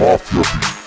off your feet.